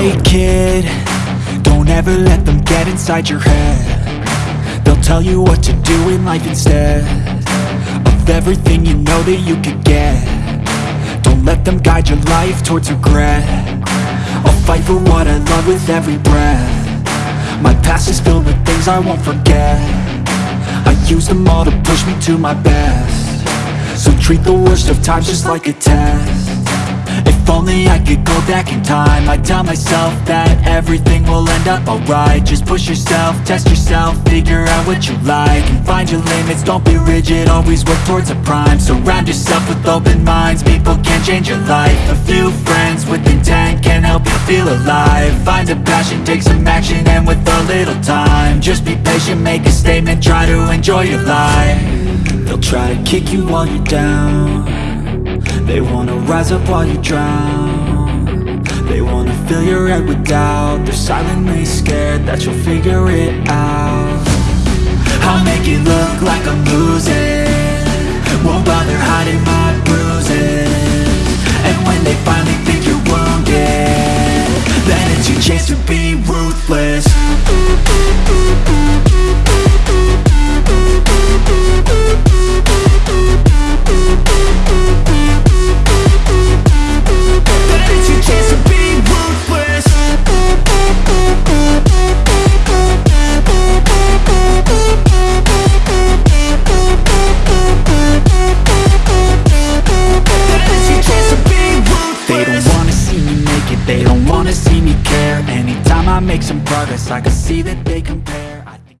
Hey kid, don't ever let them get inside your head. They'll tell you what to do in life instead Of everything you know that you could get. Don't let them guide your life towards regret. I'll fight for what I love with every breath. My past is filled with things I won't forget. I use them all to push me to my best. So treat the worst of times just like a test only I could go back in time. I'd tell myself that everything will end up alright. Just push yourself, test yourself, figure out what you like And find your limits, don't be rigid, always work towards a prime. Surround yourself with open minds, people can change your life. A few friends with intent can help you feel alive. Find a passion, take some action, and with a little time Just be patient, make a statement, try to enjoy your life. They'll try to kick you while you're down they wanna rise up while you drown. They wanna fill your head with doubt. They're silently scared that you'll figure it out. I'll make it look like I'm losing. Won't bother hiding my bruises. And when they finally think you're wounded Then it's your chance to be ruthless I make some progress. I can see that they compare.